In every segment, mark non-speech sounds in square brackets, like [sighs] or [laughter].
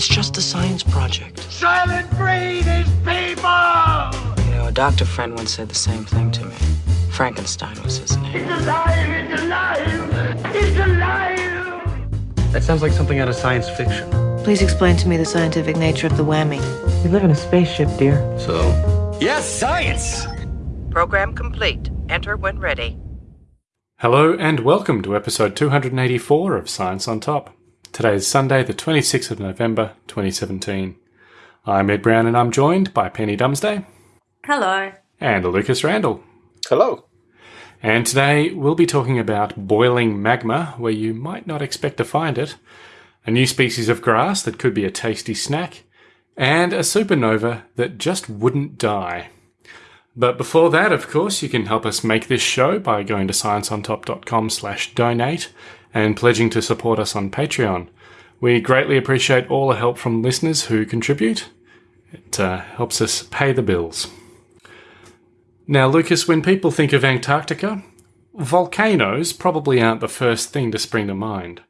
It's just a science project. Soylent Green is people! You know, a doctor friend once said the same thing to me. Frankenstein was his name. It's alive! It's alive! It's alive! That sounds like something out of science fiction. Please explain to me the scientific nature of the whammy. We live in a spaceship, dear. So, Yes, science! Program complete. Enter when ready. Hello and welcome to episode 284 of Science on Top. Today is Sunday, the 26th of November 2017. I'm Ed Brown and I'm joined by Penny Dumsday Hello. and Lucas Randall. hello. And today we'll be talking about boiling magma where you might not expect to find it, a new species of grass that could be a tasty snack, and a supernova that just wouldn't die. But before that, of course, you can help us make this show by going to scienceontop.com slash donate and pledging to support us on Patreon. We greatly appreciate all the help from listeners who contribute. It uh, helps us pay the bills. Now, Lucas, when people think of Antarctica, volcanoes probably aren't the first thing to spring to mind.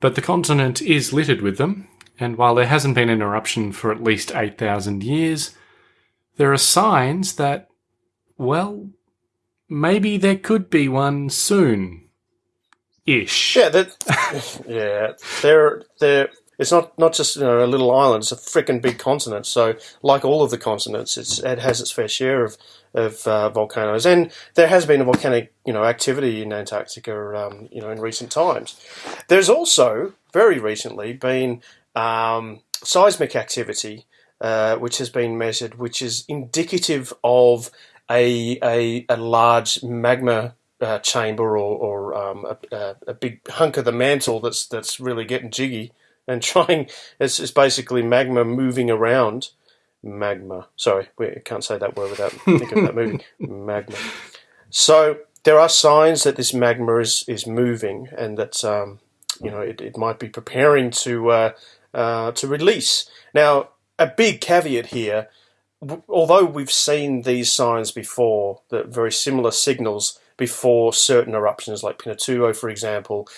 But the continent is littered with them, and while there hasn't been an eruption for at least 8,000 years, there are signs that, well, maybe there could be one soon. Ish. Yeah, that. [laughs] yeah, they're they're. It's not not just you know, a little island; it's a freaking big continent. So, like all of the continents, it's it has its fair share of of uh, volcanoes, and there has been a volcanic you know activity in Antarctica, um, you know, in recent times. There's also very recently been um, seismic activity, uh, which has been measured, which is indicative of a a, a large magma uh, chamber or, or um, a, a, a big hunk of the mantle that's that's really getting jiggy and [laughs] trying. It's, it's basically magma moving around. Magma. Sorry, we can't say that word without [laughs] thinking of that movie. Magma. So there are signs that this magma is is moving and that um, you know it, it might be preparing to uh, uh, to release. Now, a big caveat here. w- Although we've seen these signs before, that very similar signals before certain eruptions, like Pinatubo, for example,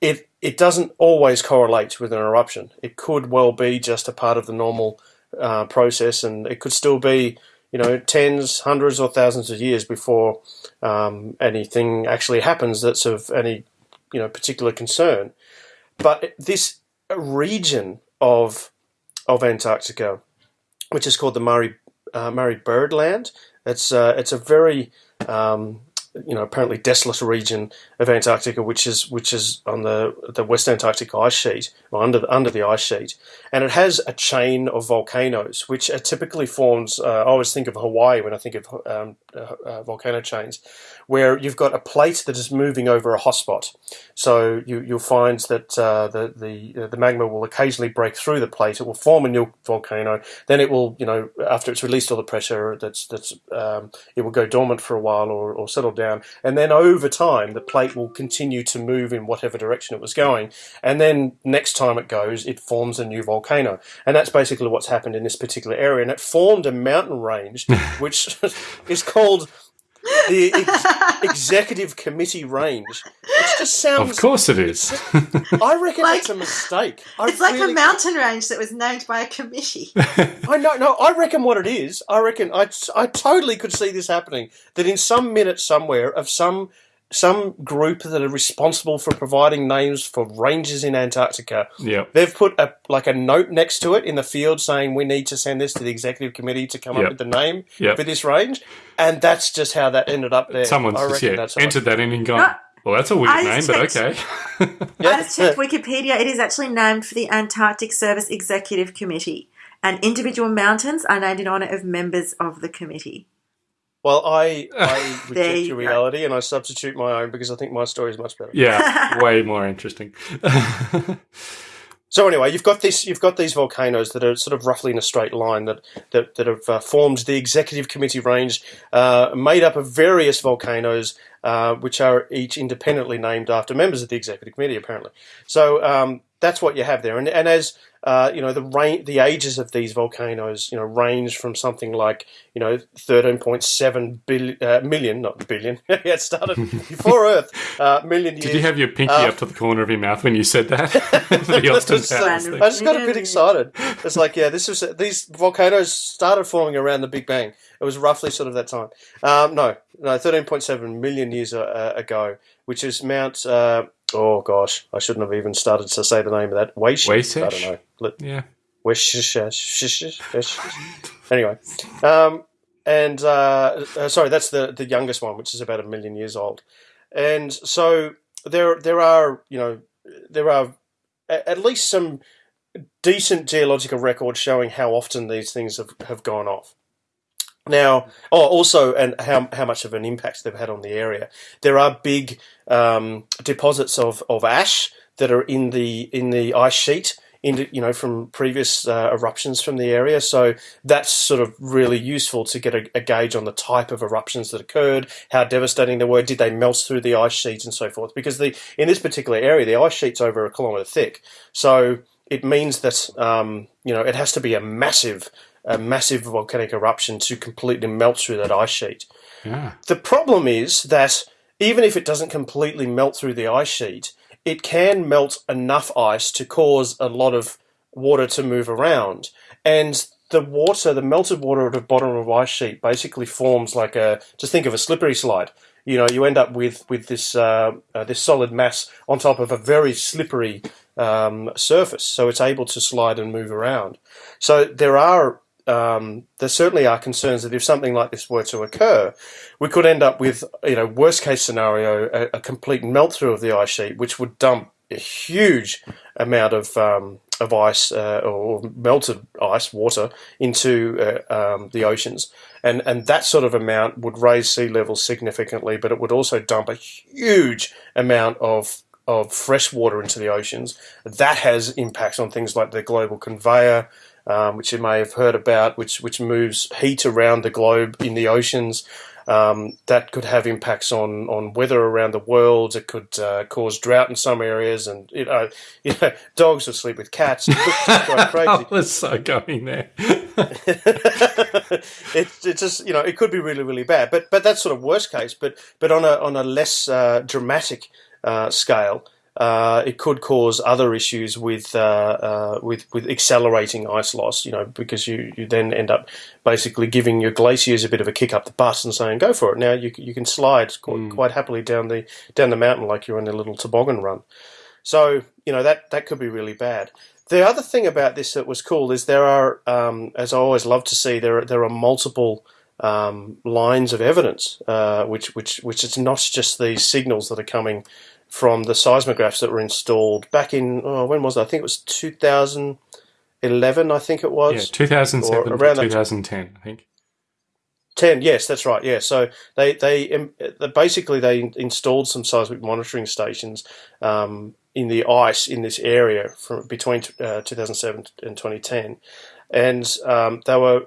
it it doesn't always correlate with an eruption. It could well be just a part of the normal uh, process, and it could still be, you know, tens, hundreds, or thousands of years before um, anything actually happens that's of any, you know, particular concern. But this region of of Antarctica, which is called the Marie uh, Marie Byrd Land, it's uh, it's a very um, you know apparently desolate region of Antarctica, which is which is on the the West Antarctic ice sheet or under under the ice sheet, and it has a chain of volcanoes, which are typically forms. Uh, I always think of Hawaii when I think of um, uh, uh, volcano chains, where you've got a plate that is moving over a hotspot. So you you'll find that uh, the the the magma will occasionally break through the plate. It will form a new volcano. Then it will you know after it's released all the pressure, that's that's um, it will go dormant for a while or, or settle down, and then over time the plate will continue to move in whatever direction it was going, and then next time it goes, it forms a new volcano, and that's basically what's happened in this particular area, and it formed a mountain range [laughs] which [laughs] is called the ex- executive committee range, It just sounds. Of course it is. I reckon Like- it's a mistake. I It's like a mountain range that was named by a committee. [laughs] I know, no, I reckon what it is. I reckon I, I totally could see this happening. That in some minute somewhere of some some group that are responsible for providing names for ranges in Antarctica, yep. they've put a like a note next to it in the field saying we need to send this to the executive committee to come Yep. up with the name Yep. for this range, and that's just how that ended up there. Someone's I just reckon yeah, that's entered that in and gone, No. well, that's a weird name, just but okay. [laughs] Yeah. I just checked Wikipedia. It is actually named for the Antarctic Service Executive Committee, and individual mountains are named in honour of members of the committee. Well, I, I [laughs] reject you your go. reality and I substitute my own because I think my story is much better. yeah, [laughs] way more interesting. So anyway, you've got this. You've got these volcanoes that are sort of roughly in a straight line that that, that have uh, formed the executive committee range, uh, made up of various volcanoes, uh, which are each independently named after members of the executive committee. Apparently, so um, that's what you have there. And and as uh, you know, the range, the ages of these volcanoes, you know, range from something like you know, thirteen point seven billion uh, million, not billion. yeah, [laughs] it started before [laughs] Earth, uh, million years. Did you have your pinky Uh, up to the corner of your mouth when you said that? [laughs] Just- I just got a bit excited. It's like, yeah, this was these volcanoes started forming around the Big Bang. It was roughly sort of that time. Um, no, no, thirteen point seven million years uh, ago, which is Mount. Oh gosh, I shouldn't have even started to say the name of that. Weish? I don't know. Yeah. Anyway, um, and uh, uh, sorry, that's the the youngest one, which is about a million years old. And so there there are you know there are at least some decent geological records showing how often these things have, have gone off. Now, oh, also, and how, how much of an impact they've had on the area. There are big um, deposits of, of ash that are in the in the ice sheet, in you know from previous uh, eruptions from the area. So that's sort of really useful to get a, a gauge on the type of eruptions that occurred, how devastating they were, did they melt through the ice sheet, and so forth. Because the in this particular area, the ice sheet's over a kilometre thick, so it means that um, you know it has to be a massive a massive volcanic eruption to completely melt through that ice sheet. Yeah. The problem is that even if it doesn't completely melt through the ice sheet, it can melt enough ice to cause a lot of water to move around. And the water, the melted water at the bottom of the ice sheet basically forms like a, just think of a slippery slide. You know, you end up with, with this, uh, uh, this solid mass on top of a very slippery um, surface. So it's able to slide and move around. So there are um, there certainly are concerns that if something like this were to occur, we could end up with, you know, worst case scenario, a, a complete melt through of the ice sheet, which would dump a huge amount of um, of ice uh, or melted ice water into uh, um, the oceans, and and that sort of amount would raise sea levels significantly, but it would also dump a huge amount of of fresh water into the oceans. That has impacts on things like the global conveyor, um, which you may have heard about, which which moves heat around the globe in the oceans. Um, that could have impacts on, on weather around the world. It could uh, cause drought in some areas, and you know, [laughs] you know, dogs will sleep with cats. It's [laughs] crazy. I was so going there. [laughs] it, it just you know it could be really really bad, but but that's sort of worst case. But but on a on a less uh, dramatic uh, scale, uh, it could cause other issues with uh, uh, with with accelerating ice loss. You know because you, you then end up basically giving your glaciers a bit of a kick up the butt and saying go for it. Now you you can slide quite, quite happily down the down the mountain like you're on a little toboggan run. So you know that that could be really bad. The other thing about this that was cool is there are, um, as I always love to see, there are, there are multiple um, lines of evidence, uh, which which which it's not just these signals that are coming from the seismographs that were installed back in oh, when was it? I think it was 2011. I think it was Yeah, 2007 Or around that- 2010, I think. Ten, yes, that's right. Yeah, so they they basically they in- installed some seismic monitoring stations um, in the ice in this area from between uh, 2007 and 2010, and um, they were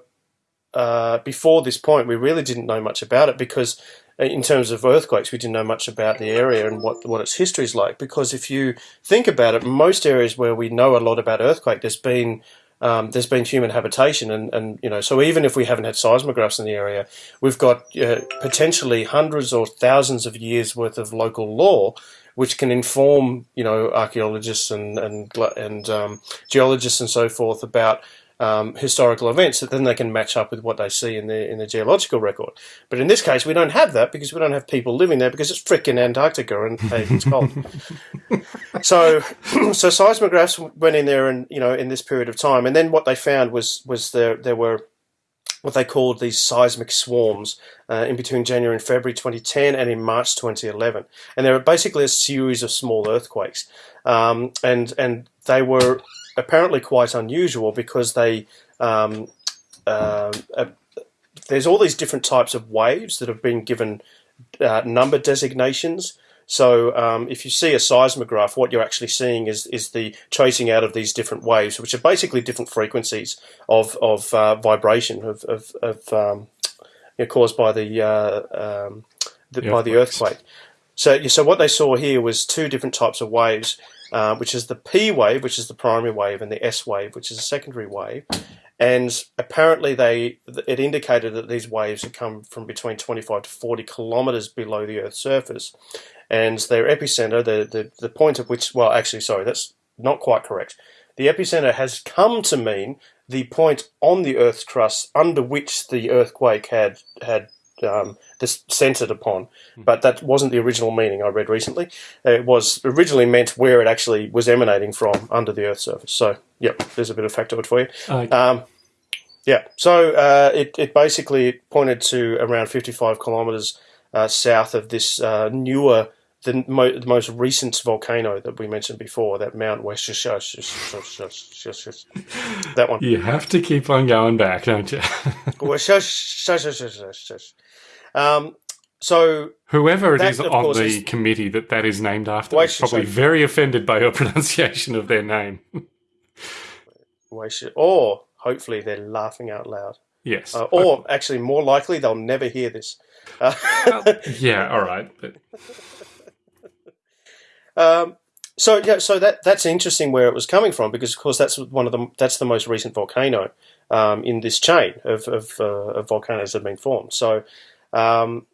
uh, before this point we really didn't know much about it because in terms of earthquakes we didn't know much about the area and what what its history is like because if you think about it most areas where we know a lot about earthquake there's been um, there's been human habitation, and, and you know, so even if we haven't had seismographs in the area, we've got uh, potentially hundreds or thousands of years worth of local lore, which can inform you know archaeologists and and and um, geologists and so forth about um, historical events that then they can match up with what they see in the in the geological record. But in this case, we don't have that because we don't have people living there because it's frickin' Antarctica and [laughs] hey, it's cold. so [clears throat] so seismographs went in there and you know in this period of time, and then what they found was was there there were what they called these seismic swarms uh, in between January and February 2010 and in March 2011, and they were basically a series of small earthquakes, um, and and they were apparently quite unusual because they um, uh, uh, there's all these different types of waves that have been given uh, number designations. So um, if you see a seismograph, what you're actually seeing is is the tracing out of these different waves, which are basically different frequencies of of uh, vibration of of, of um, you know, caused by the, uh, um, the The by the earthquake. So so what they saw here was two different types of waves, uh, which is the P wave, which is the primary wave, and the S wave, which is a secondary wave. And apparently, they it indicated that these waves had come from between 25 to 40 kilometers below the Earth's surface, and their epicenter, the, the the point at which, well, actually, sorry, that's not quite correct. The epicenter has come to mean the point on the Earth's crust under which the earthquake had had um, this centered upon, but that wasn't the original meaning I read recently. It was originally meant where it actually was emanating from under the Earth's surface. So, yep, there's a bit of factoid for you. Okay. Um, yeah, so uh, it, it basically pointed to around 55 kilometres uh, south of this uh, newer, the, mo- the most recent volcano that we mentioned before, that Mount West. That one. You have to keep on going back, don't you? Um, so Whoever it That, is on the is- committee that that is named after is probably very offended by your pronunciation of their name. or hopefully they're laughing out loud. yes. Uh, or actually, more likely, they'll never hear this. Uh, yeah, all right. But Um, so yeah, so that that's interesting where it was coming from because of course that's one of the that's the most recent volcano um, in this chain of of, uh, of volcanoes that have been formed. So um,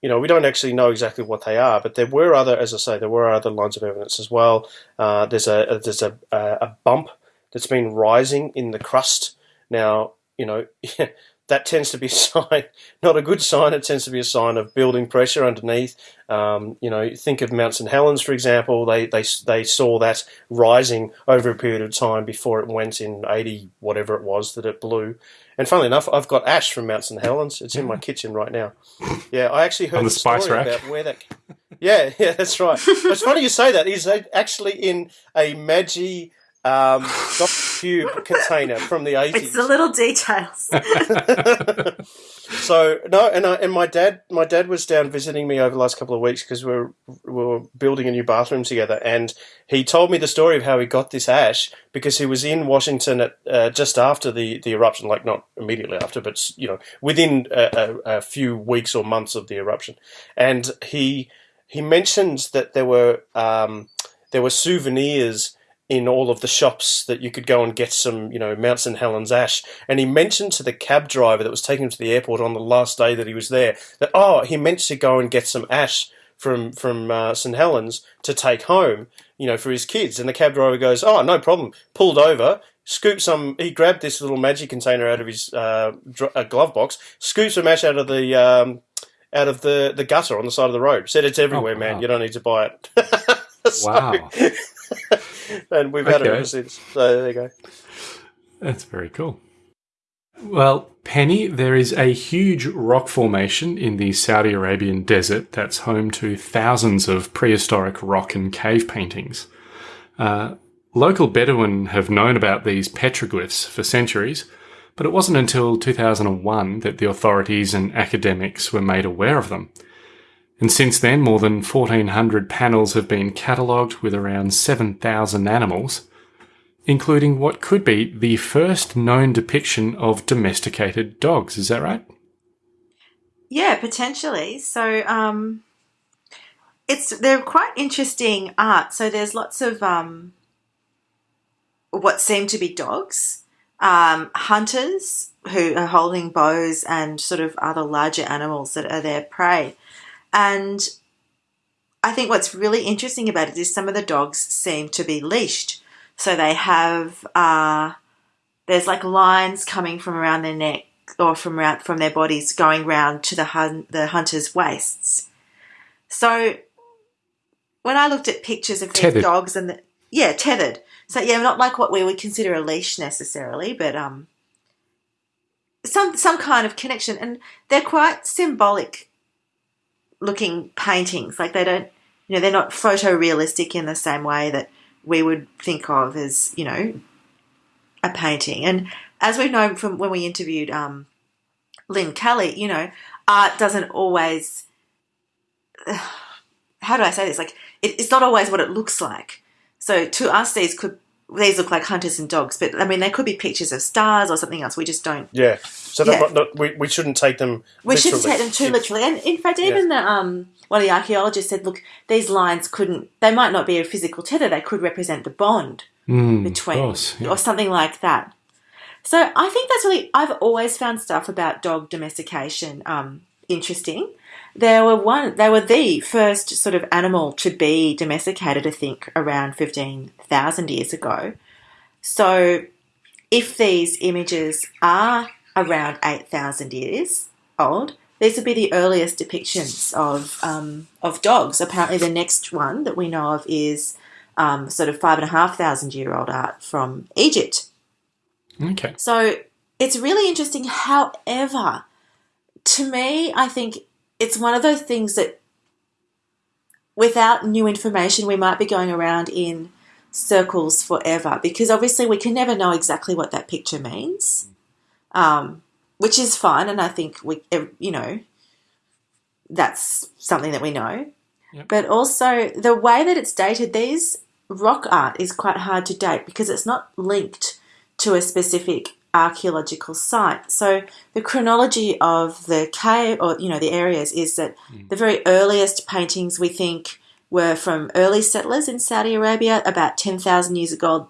you know we don't actually know exactly what they are, but there were other, as I say, there were other lines of evidence as well. Uh, there's a there's a, a bump that's been rising in the crust. Now you know. [laughs] That tends to be [laughs] a sign, not a good sign. It tends to be a sign of building pressure underneath. Um, you know, think of Mount St Helens, for example. They, they they saw that rising over a period of time before it went in eighty whatever it was that it blew. And funnily enough, I've got ash from Mount St Helens. It's in my [laughs] kitchen right now. Yeah, I actually heard the spice story rack? about where that. [laughs] Yeah, yeah, that's right. it's funny you say that. He's actually in a Maggi um. Cube container from the eighties. It's the little details. [laughs] So no, and I, and my dad, my dad was down visiting me over the last couple of weeks because we're we're building a new bathroom together, and he told me the story of how he got this ash because he was in Washington at uh, just after the, the eruption, like not immediately after, but you know within a, a, a few weeks or months of the eruption, and he he mentioned that there were um, there were souvenirs in all of the shops that you could go and get some, you know, Mount St Helens ash. And he mentioned to the cab driver that was taking him to the airport on the last day that he was there that oh, he meant to go and get some ash from from uh, St Helens to take home, you know, for his kids. And the cab driver goes, oh, no problem. Pulled over. Scooped some. He grabbed this little magic container out of his uh, dr- uh, glove box. Scooped some ash out of the um, out of the, the gutter on the side of the road. Said it's everywhere, Oh, man. You don't need to buy it. [laughs] So- Wow. [laughs] and we've had it ever since. So there you go. That's very cool. Well, Penny, there is a huge rock formation in the Saudi Arabian desert that's home to thousands of prehistoric rock and cave paintings. Uh, local Bedouin have known about these petroglyphs for centuries, but it wasn't until 2001 that the authorities and academics were made aware of them. And since then, more than 1,400 panels have been catalogued with around 7,000 animals, including what could be the first known depiction of domesticated dogs. Is that right? Yeah, potentially. So, um, it's they're quite interesting art. So there's lots of um, what seem to be dogs, um, hunters who are holding bows and sort of other larger animals that are their prey. And I think what's really interesting about it is some of the dogs seem to be leashed. So they have uh, there's like lines coming from around their neck or from around, from their bodies going round to the hun- the hunters' waists. So when I looked at pictures of these dogs and the yeah tethered, so yeah, not like what we would consider a leash necessarily, but um, some some kind of connection, and they're quite symbolic looking paintings. Like they don't, you know, they're not photorealistic in the same way that we would think of as you know a painting. And as we've known from when we interviewed um, Lynn Kelly, you know, art doesn't always. [sighs] How do I say this? Like, it, it's not always what it looks like. So to us, these could these look like hunters and dogs, but I mean, they could be pictures of stars or something else. We just don't. Yeah. So that Yeah. might not, we, we shouldn't take them. We shouldn't take them too Yeah. literally. And in fact, even the um, one of the archaeologists said, look, these lines couldn't. They might not be a physical tether. They could represent the bond Mm, between, course, yeah. or something like that. So I think that's really. I've always found stuff about dog domestication um, interesting. They were one. They were the first sort of animal to be domesticated. I think around fifteen thousand years ago. So, if these images are around eight thousand years old, these would be the earliest depictions of um, of dogs. Apparently, the next one that we know of is um, sort of five and a half thousand year old art from Egypt. Okay. So it's really interesting. However, to me, I think it's one of those things that without new information, we might be going around in circles forever because obviously we can never know exactly what that picture means, um, which is fine. And I think we, you know, that's something that we know. Yep. But also the way that it's dated, these rock art is quite hard to date because it's not linked to a specific archaeological site. So the chronology of the cave or you know the areas is that mm. the very earliest paintings we think were from early settlers in Saudi Arabia about 10,000 years ago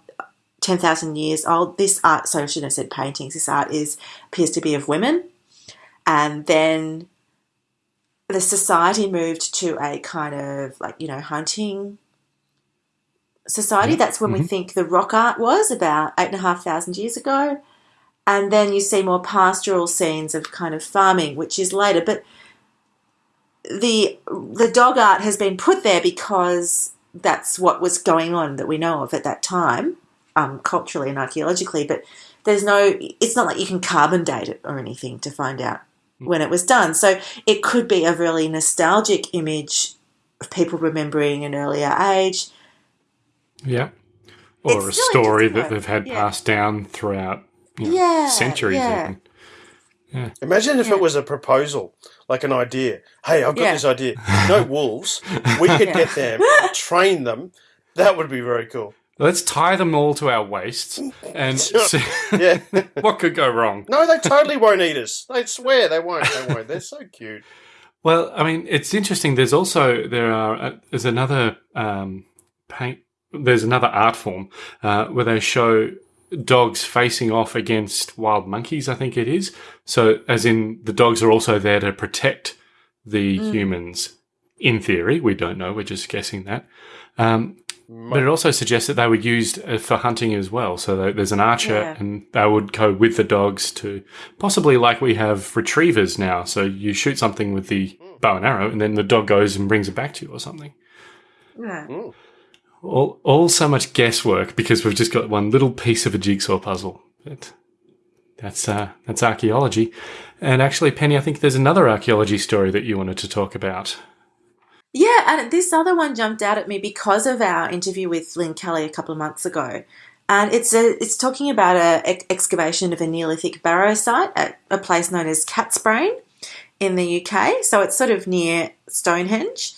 10,000 years old. This art, sorry, I shouldn't have said paintings. This art is appears to be of women. And then the society moved to a kind of like, you know, hunting society. Mm-hmm. That's when we mm-hmm. think the rock art was about eight and a half thousand years ago. And then you see more pastoral scenes of kind of farming, which is later. But the the dog art has been put there because that's what was going on that we know of at that time, um, culturally and archaeologically. But there's no, it's not like you can carbon date it or anything to find out when it was done. So it could be a really nostalgic image of people remembering an earlier age. Yeah. Or It's a story that they've had Yeah. passed down throughout you know, Yeah, centuries yeah. even. Imagine if Yeah. it was a proposal, like an idea. Hey, I've got Yeah. this idea. [laughs] No wolves. We could get them, train them. That would be very cool. Let's tie them all to our waists and [laughs] see Yeah. [laughs] what could go wrong. no, they totally won't eat us. They swear they won't. They won't. They're so cute. Well, I mean, it's interesting. There's also there are uh, there's another um, paint. There's another art form uh, where they show dogs facing off against wild monkeys. I think it is. So, as in, the dogs are also there to protect the humans. In theory, we don't know. We're just guessing that. Um, but it also suggests that they were used uh, for hunting as well. So there's an archer, Yeah. and they would go with the dogs to possibly like we have retrievers now. So you shoot something with the bow and arrow, and then the dog goes and brings it back to you or something. Yeah. All, all so much guesswork because we've just got one little piece of a jigsaw puzzle. But that's uh, that's archaeology. And actually, Penny, I think there's another archaeology story that you wanted to talk about. Yeah, and this other one jumped out at me because of our interview with Lynn Kelly a couple of months ago. And it's a, it's talking about a ex- excavation of a Neolithic barrow site at a place known as Catsbrain in the UK. So it's sort of near Stonehenge.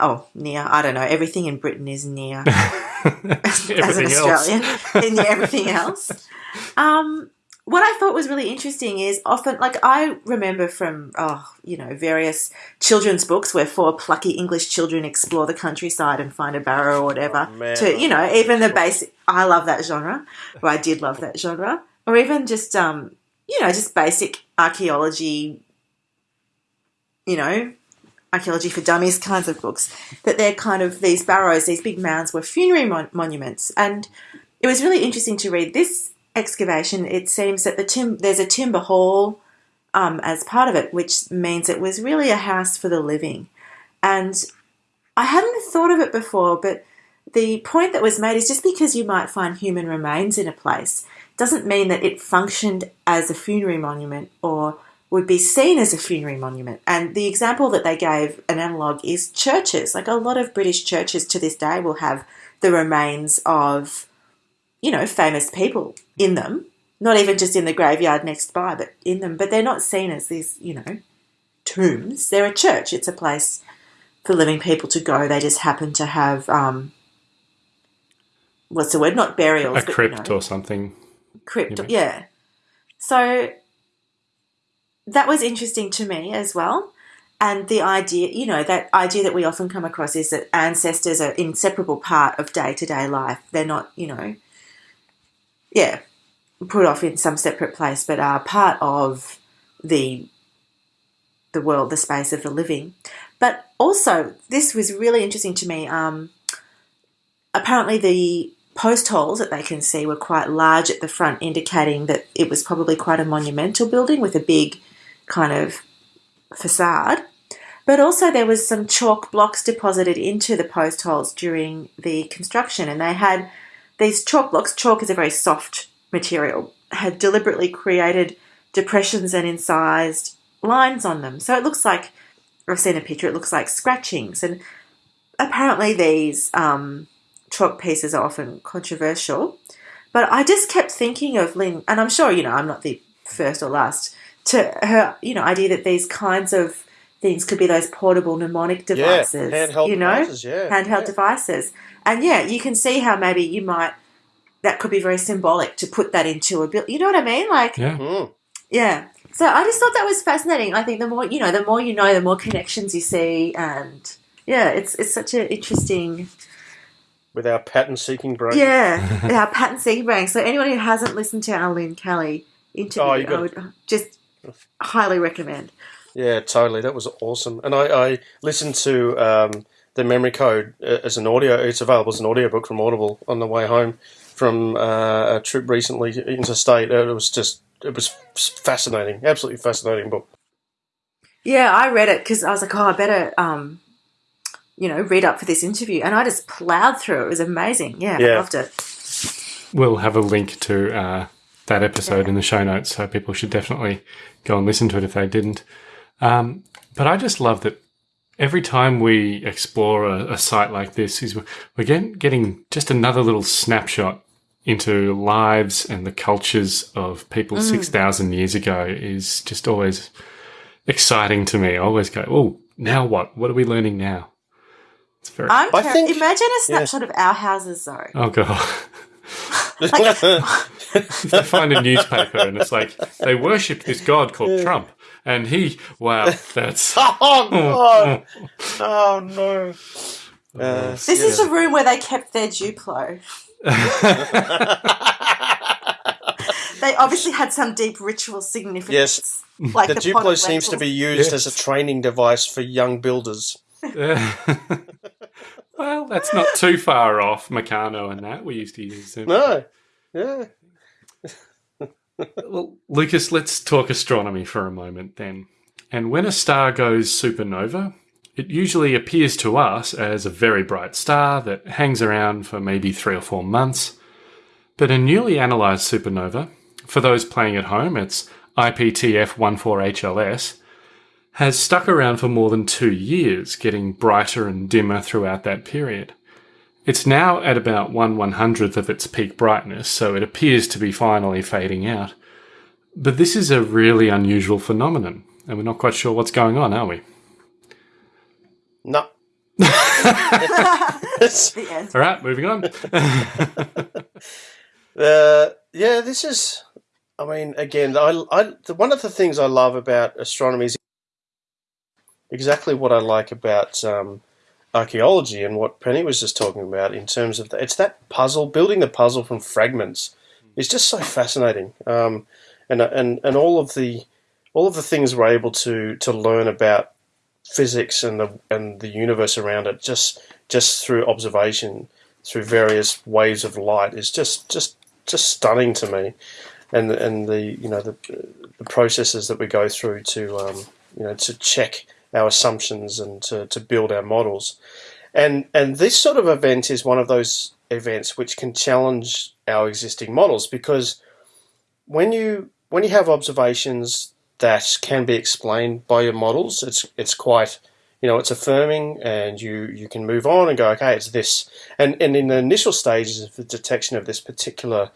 Oh, near. I don't know. Everything in Britain is near [laughs] as an Australian near everything else. Um, what I thought was really interesting is often, like I remember from, oh, you know, various children's books where four plucky English children explore the countryside and find a barrow or whatever. Oh, to you know, even the basic. I love that genre. Or I did love that genre. Or even just, um, you know, just basic archaeology. You know, archaeology for dummies kinds of books that they're kind of these barrows these big mounds were funerary mon- monuments. And it was really interesting to read this excavation. It seems that the tim- there's a timber hall um, as part of it which means it was really a house for the living. And i hadn't thought of it before but the point that was made is just because you might find human remains in a place doesn't mean that it functioned as a funerary monument or would be seen as a funerary monument. And the example that they gave, an analogue, is churches. Like a lot of British churches to this day will have the remains of, you know, famous people in them. Not even just in the graveyard next by, but in them. But they're not seen as these, you know, tombs. They're a church. It's a place for living people to go. They just happen to have um, what's the word? Not burials, a but, you crypt know, or something. crypt. Yeah. So that was interesting to me as well. And the idea, you know, that idea that we often come across is that ancestors are inseparable part of day to day life. They're not, you know, yeah, put off in some separate place, but are part of the the world, the space of the living. But also, this was really interesting to me. Um, apparently, the post holes that they can see were quite large at the front, indicating that it was probably quite a monumental building with a big kind of facade. But also, there was some chalk blocks deposited into the post holes during the construction, and they had these chalk blocks. Chalk is a very soft material. Had deliberately created depressions and incised lines on them, so it looks like I've seen a picture. It looks like scratchings, and apparently these um, chalk pieces are often controversial. But I just kept thinking of Lynn, and I'm sure you know I'm not the first or last to her, you know, idea that these kinds of things could be those portable mnemonic devices, handheld you know, devices, yeah, handheld yeah. devices, and yeah, you can see how maybe you might that could be very symbolic to put that into a bill. You know what I mean? Like, Yeah. Mm. yeah. So I just thought that was fascinating. I think the more you know, the more you know, the more connections you see, and yeah, it's it's such an interesting With our pattern seeking brain. yeah, [laughs] our pattern-seeking brain. So anyone who hasn't listened to our Lynn Kelly interview, Oh, you I would just highly recommend. Yeah, totally. That was awesome. And I, I listened to um, the memory code uh, as an audio. It's available as an audiobook from Audible on the way home from uh, a trip recently interstate. It was just it was fascinating, absolutely fascinating book. Yeah, I read it because I was like, oh, I better, um, you know, read up for this interview, and I just plowed through it. It was amazing. Yeah, I loved it. We'll have a link to uh, that episode in the show notes, so people should definitely go and listen to it if they didn't. Um, but I just love that every time we explore a, a site like this, is we're getting, getting just another little snapshot into lives and the cultures of people six thousand years ago. Is just always exciting to me. I always go, oh, now what? What are we learning now? It's very. I'm I think- imagine a snapshot of our houses though. Oh god. [laughs] [laughs] [laughs] they find a newspaper and it's like they worship this god called Trump, and he, wow, that's [laughs] oh God! [laughs] oh no! Uh, This is the room where they kept their Duplo. they obviously had some deep ritual significance. Yes. like the the, Duplo of seems to be used Yes. as a training device for young builders. well, that's not too far off Meccano and that we used to use them. No, yeah, Well, Lucas, let's talk astronomy for a moment then. And when a star goes supernova, it usually appears to us as a very bright star that hangs around for maybe three or four months. But a newly analysed supernova, for those playing at home, it's IPTF 14HLS, has stuck around for more than two years, getting brighter and dimmer throughout that period. It's now at about 1 100th of its peak brightness, so it appears to be finally fading out. But this is a really unusual phenomenon, and we're not quite sure what's going on, are we? no. [laughs] [laughs] All right, moving on. [laughs] Uh, yeah, this is. I mean, again, I, I, the, one of the things I love about astronomy is exactly what I like about um, archaeology and what Penny was just talking about in terms of the, it's that puzzle, building the puzzle from fragments is just so fascinating. Um, and and and all of the all of the things we're able to to learn about physics and the and the universe around it just just through observation through various waves of light is just just just stunning to me and and the you know the the processes that we go through to um, you know to check our assumptions and to, to build our models and and this sort of event is one of those events which can challenge our existing models because when you when you have observations that can be explained by your models, it's it's quite you know it's affirming, and you you can move on and go okay, it's this. And and in the initial stages of the detection of this particular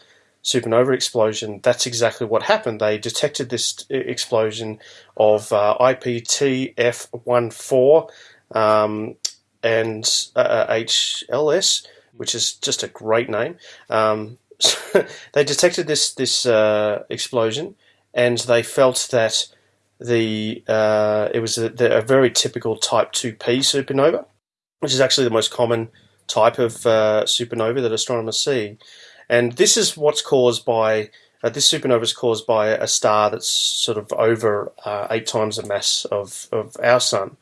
supernova explosion, that's exactly what happened. They detected this e- explosion of uh, IPTF14 um, and uh, HLS, which is just a great name. Um, [laughs] they detected this this uh, explosion, and they felt that the uh, it was a, a, very typical Type Two P supernova, which is actually the most common type of uh, supernova that astronomers see, and this is what's caused by uh, this supernova is caused by a star that's sort of over uh, eight times the mass of, of our sun,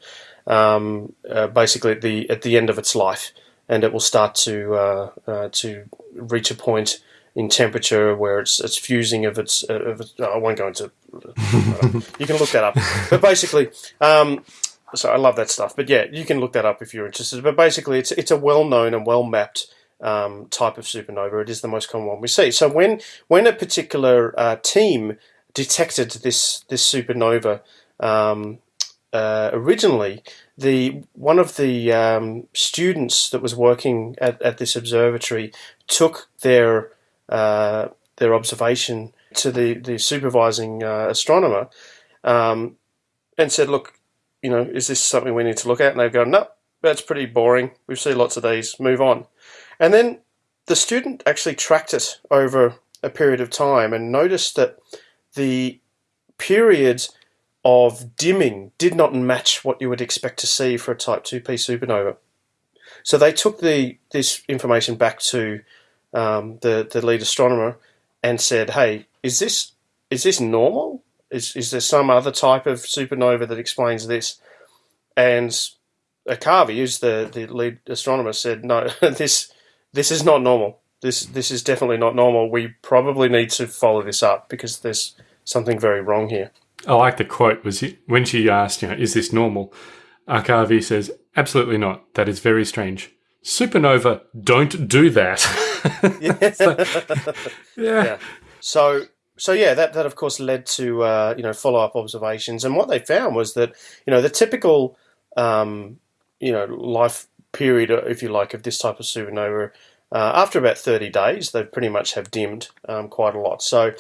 um, uh, basically at the at the end of its life, and it will start to uh, uh, to reach a point in temperature where it's it's fusing of its. Of its I won't go into. [laughs] you can look that up, but basically. Um, so I love that stuff, but yeah, you can look that up if you're interested. But basically, it's it's a well known and well mapped um, type of supernova. It is the most common one we see. So when when a particular uh, team detected this this supernova um, uh, originally, the one of the um, students that was working at, at this observatory took their uh, their observation to the the supervising uh, astronomer um, and said, "Look, you know, is this something we need to look at?" And they've gone, "No, that's pretty boring. We've seen lots of these. Move on." And then the student actually tracked it over a period of time and noticed that the period of dimming did not match what you would expect to see for a Type 2p supernova. So they took the this information back to um, the the lead astronomer and said, "Hey, is this is this normal? Is is there some other type of supernova that explains this?" And Arcavi, who's the, the lead astronomer, said, "No, [laughs] this this is not normal. This this is definitely not normal. We probably need to follow this up because there's something very wrong here. I like the quote was when she asked, you know, is this normal? Arcavi says, absolutely not. That is very strange. Supernova don't do that. yeah. [laughs] [laughs] so, yeah. yeah. So so yeah, that, that of course led to uh, you know follow up observations, and what they found was that you know the typical um, you know life period, uh, if you like, of this type of supernova, uh, after about 30 days, they pretty much have dimmed um, quite a lot. So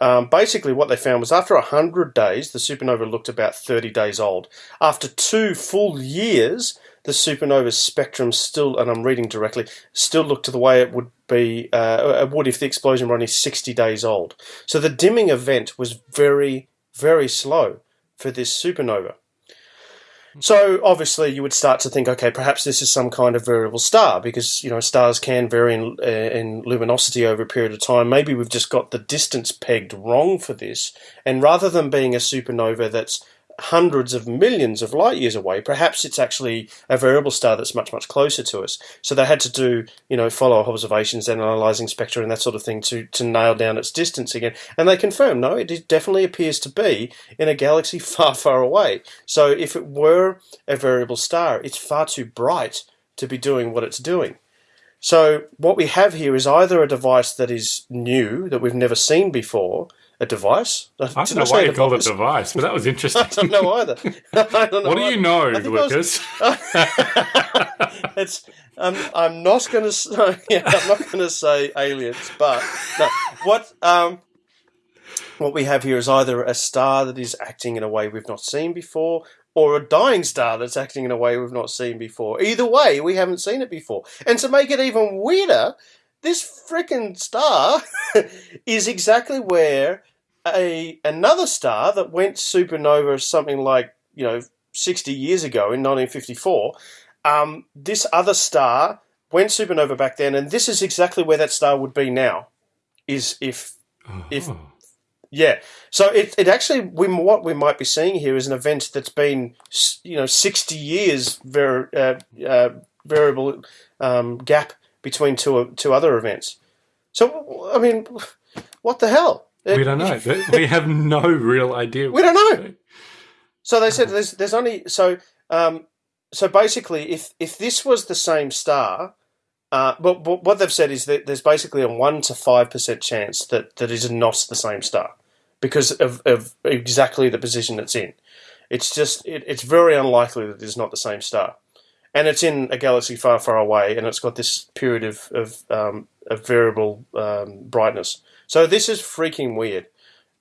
um, basically, what they found was after 100 days, the supernova looked about 30 days old. After two full years, the supernova's spectrum still, and I'm reading directly, still looked to the way it would be, uh, would if the explosion were only 60 days old. So the dimming event was very, very slow for this supernova. So obviously, you would start to think, okay, perhaps this is some kind of variable star because you know stars can vary in, uh, in luminosity over a period of time. Maybe we've just got the distance pegged wrong for this, and rather than being a supernova that's hundreds of millions of light years away. Perhaps it's actually a variable star that's much, much closer to us. So they had to do, you know, follow-up observations and analysing spectra and that sort of thing to, to nail down its distance again. And they confirmed, no, it definitely appears to be in a galaxy [laughs] far, far away. So if it were a variable star, it's far too bright to be doing what it's doing. So what we have here is either a device that is new, that we've never seen before, a device. I don't know why you called it a device, but that was interesting. [laughs] I don't know either. [laughs] [laughs] Don't know what do you know, Lucas? It's. Um, I'm not going to. Yeah, I'm not going to say aliens, but no. What um, what we have here is either a star that is acting in a way we've not seen before, or a dying star that's acting in a way we've not seen before. Either way, we haven't seen it before. And to make it even weirder, this freaking star is exactly where a another star that went supernova something like you know 60 years ago in 1954. Um, this other star went supernova back then, and this is exactly where that star would be now. Is if if yeah, so it, it actually we what we might be seeing here is an event that's been you know 60 years ver, uh, uh, variable um, gap between two two other events. So I mean, what the hell? We don't know. we have no real idea. We don't know. So they said there's there's only so um, so basically if if this was the same star, uh, but, but what they've said is that there's basically a one to five percent chance that that is not the same star because of, of exactly the position it's in. It's just it, it's very unlikely that it's not the same star, and it's in a galaxy far far away, and it's got this period of of, um, of variable um, brightness. So this is freaking weird,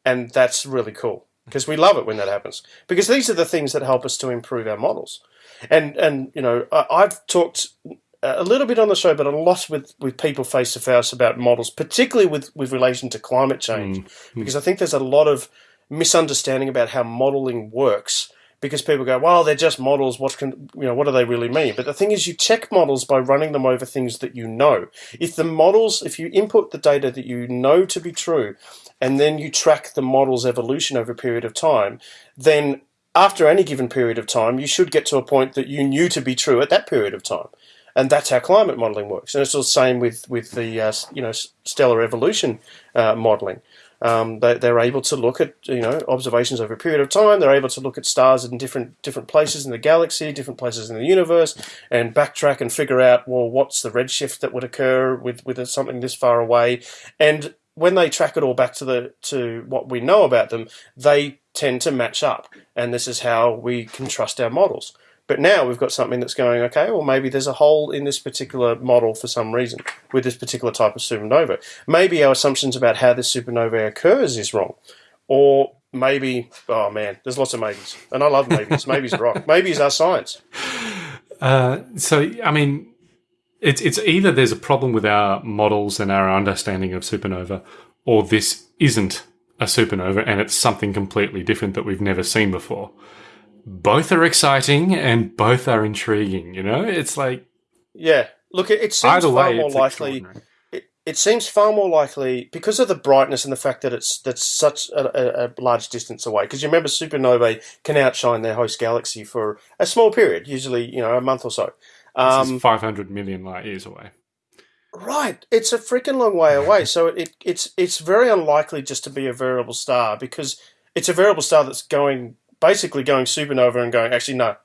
and that's really cool because we love it when that happens because these are the things that help us to improve our models. And and you know I, I've talked a little bit on the show, but a lot with, with people face to face about models, particularly with, with relation to climate change, mm. because I think there's a lot of misunderstanding about how modeling works. Because people go, well, they're just models. What can you know? What do they really mean? But the thing is, you check models by running them over things that you know. If the models, if you input the data that you know to be true, and then you track the model's evolution over a period of time, then after any given period of time, you should get to a point that you knew to be true at that period of time and that's how climate modelling works. And it's the same with with the uh, you know stellar evolution uh, modelling. Um, they, they're able to look at you know observations over a period of time. They're able to look at stars in different different places in the galaxy, different places in the universe, and backtrack and figure out well what's the redshift that would occur with with something this far away. And when they track it all back to the to what we know about them, they tend to match up. And this is how we can trust our models. But now we've got something that's going, okay, well, maybe there's a hole in this particular model for some reason with this particular type of supernova. Maybe our assumptions about how this supernova occurs is wrong. Or maybe, oh man, there's lots of maybes. And I love maybes. maybes are wrong. [laughs] Maybes are science. Uh, so, I mean, it's, it's either there's a problem with our models and our understanding of supernova, or this isn't a supernova and it's something completely different that we've never seen before both are exciting and both are intriguing. You know, it's like yeah. Look, it, it seems far more likely. It, it seems far more likely because of the brightness and the fact that it's that's such a, a, a large distance away. Because you remember, supernovae can outshine their host galaxy for a small period, usually you know a month or so. Um, 500 million light years away. Right, it's a freaking long way away. So it, it's it's very unlikely just to be a variable star because it's a variable star that's going basically going supernova and going. Actually, no,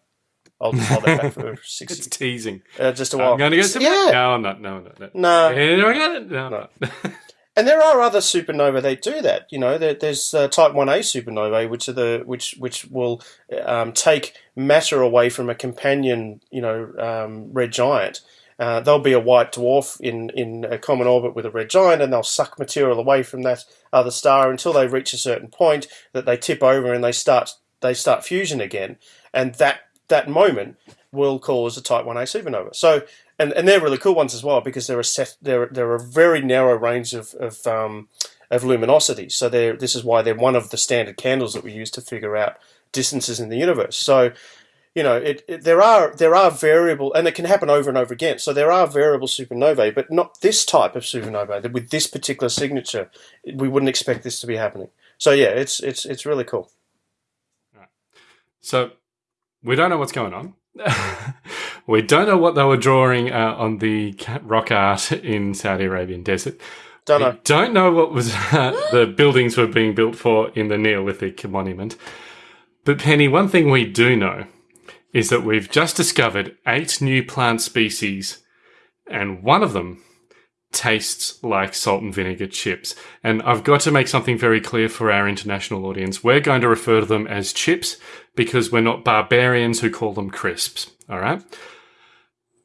I'll hold that back for [laughs] It's sixty. teasing. Uh, just a while. I'm going to go super. Yeah. No, I'm not. No, no, no. No. No, I got it. No, No. no. And there are other supernovae that do that. You know, there, there's uh, Type One A supernovae, which are the which which will um, take matter away from a companion, you know, um, red giant. Uh, there'll be a white dwarf in in a common orbit with a red giant, and they'll suck material away from that other star until they reach a certain point that they tip over and they start they start fusion again, and that that moment will cause a Type One A supernova. So, and, and they're really cool ones as well because they're a set they're they're a very narrow range of of um, of luminosity. So they're this is why they're one of the standard candles that we use to figure out distances in the universe. So. You know, it, it, there are there are variable, and it can happen over and over again. So there are variable supernovae, but not this type of supernova with this particular signature. We wouldn't expect this to be happening. So yeah, it's it's it's really cool. So we don't know what's going on. [laughs] we don't know what they were drawing uh, on the rock art in Saudi Arabian desert. Don't We know. don't know what was [laughs] uh, the buildings were being built for in the Neolithic monument. But Penny, one thing we do know is that we've just discovered eight new plant species, and one of them tastes like salt and vinegar chips. And I've got to make something very clear for our international audience. We're going to refer to them as chips because we're not barbarians who call them crisps. All right.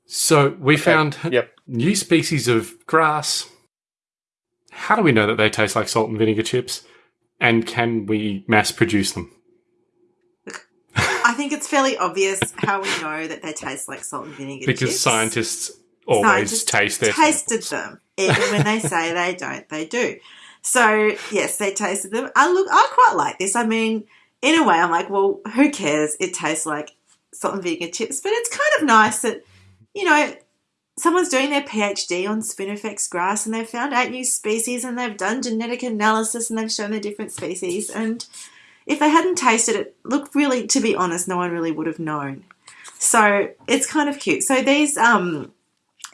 So we found Yep. new species of grass. How do we know that they taste like salt and vinegar chips? And can we mass produce them? I think it's fairly obvious how we know that they taste like salt and vinegar Because chips. scientists always taste their tasted samples. them. Even when they say [laughs] they don't, they do. So yes, they tasted them. I look, I quite like this. I mean, in a way, I'm like, well, who cares? It tastes like salt and vinegar chips, but it's kind of nice that you know someone's doing their PhD on Spinifex grass and they've found eight new species and they've done genetic analysis and they've shown the different species and if they hadn't tasted it, look, really, to be honest, no one really would have known. So it's kind of cute. So these um,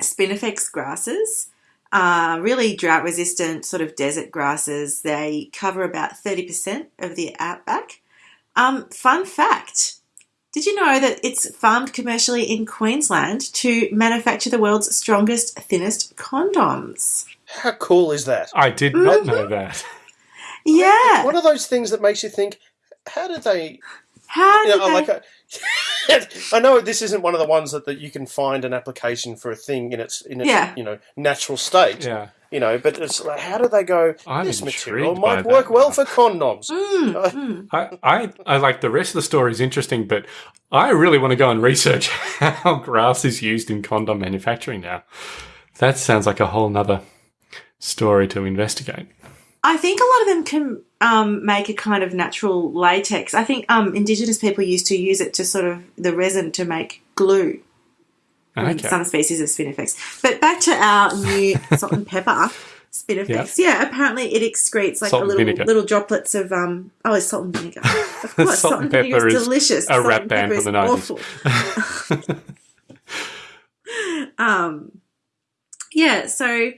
Spinifex grasses are really drought resistant, sort of desert grasses. They cover about 30% of the outback. Um, fun fact did you know that it's farmed commercially in Queensland to manufacture the world's strongest, thinnest condoms? How cool is that? I did not know that. Yeah. One of those things that makes you think, how did they? How You did know, they- like, I, [laughs] I know this isn't one of the ones that, that you can find an application for a thing in its in its Yeah. you know natural state. Yeah. you know, but it's like, how do they go? I'm this material might work well for condoms. Mm, [laughs] I, I, I like the rest of the story is interesting, but I really want to go and research [laughs] how grass is used in condom manufacturing now. That sounds like a whole nother story to investigate. I think a lot of them can um, make a kind of natural latex. I think um, indigenous people used to use it to sort of the resin to make glue. Okay. Some species of spinifex. But back to our new [laughs] salt and pepper spinifex. Yeah. apparently it excretes like Salt a little vinegar. little droplets of um. Oh, it's salt and vinegar. [laughs] Of course, Salt and pepper is delicious. a Salt rap and band from the is 90s. awful. [laughs] um, yeah, so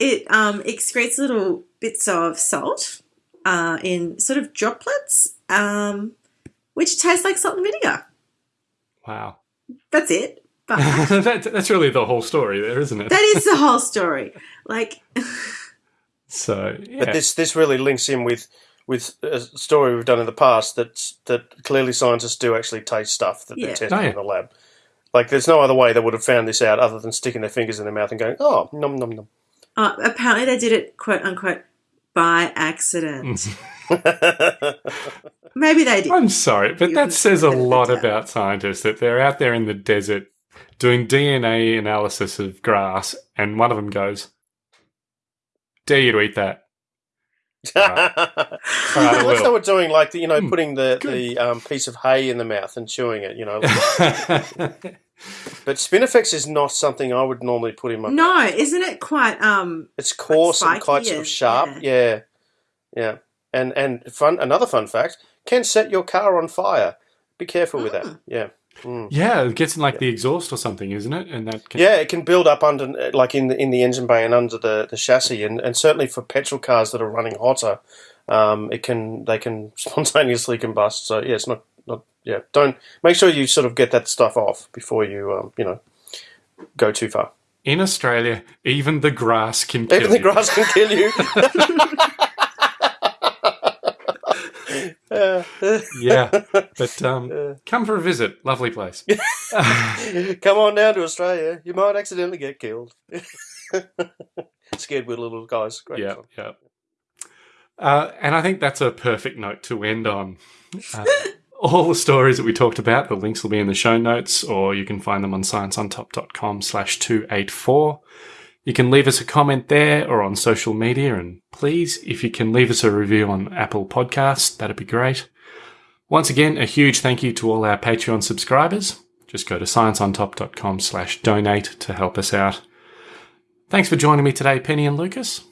it um, excretes little bits of salt uh, in sort of droplets, um, which tastes like salt and vinegar. Wow. That's it. [laughs] But that, that's really the whole story there, isn't it? that is the whole story. Like, so, yeah. But this this really links in with with a story we've done in the past that that clearly scientists do actually taste stuff that Yeah. they're testing Oh, yeah. in the lab. Like, there's no other way they would have found this out other than sticking their fingers in their mouth and going, "Oh, num num num." Uh, apparently they did it quote unquote by accident. [laughs] Maybe they did. I'm sorry, but You that says a lot that. about scientists that they're out there in the desert doing DNA analysis of grass, and one of them goes, Dare you to eat that? Alright, I Unless they will. were doing like the, you know Hmm, putting the good. the um, piece of hay in the mouth and chewing it, you know. [laughs] [laughs] but spinifex is not something I would normally put in my. No, isn't it quite um It's coarse and quite sort of sharp. Yeah. yeah, And and fun. Another fun fact can set your car on fire. Be careful with Ah. that. Yeah. Mm. yeah, it gets in like the exhaust or something, isn't it? And that can, Yeah, it can build up under, like in the in the engine bay and under the, the chassis, and, and certainly for petrol cars that are running hotter, um, it can they can [laughs] spontaneously combust. So yeah, it's not not yeah. Don't make sure you sort of get that stuff off before you um, you know go too far. in Australia, even the grass can kill Even the you. grass can kill you. [laughs] [laughs] Yeah, but um, come for a visit. Lovely place. [laughs] come on down to Australia. You might accidentally get killed. Scared little little guys. Great yeah, fun. yeah. Uh, and I think that's a perfect note to end on. Uh, all the stories that we talked about, the links will be in the show notes, or you can find them on scienceontop.com slash 284. You can leave us a comment there or on social media, and please, if you can leave us a review on Apple Podcasts, that'd be great. Once again, a huge thank you to all our Patreon subscribers. Just go to scienceontop.com slash donate to help us out. Thanks for joining me today, Penny and Lucas.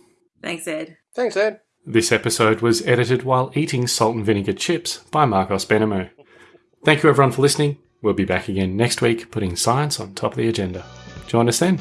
Thanks, Ed. Thanks, Ed. This episode was edited while eating salt and vinegar chips by Marcos Benamo. Thank you everyone for listening. We'll be back again next week putting science on top of the agenda. Join us then.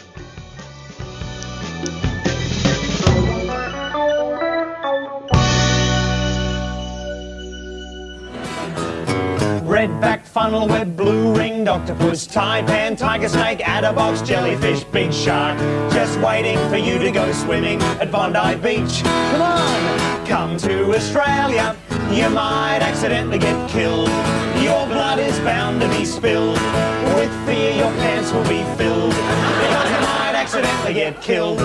Red-backed funnel web, blue ringed octopus, taipan, tiger snake, adder, box jellyfish, big shark. Just waiting for you to go swimming at Bondi Beach. Come on, come to Australia. You might accidentally get killed. Your blood is bound to be spilled. With fear, your pants will be filled. Because you might accidentally get killed.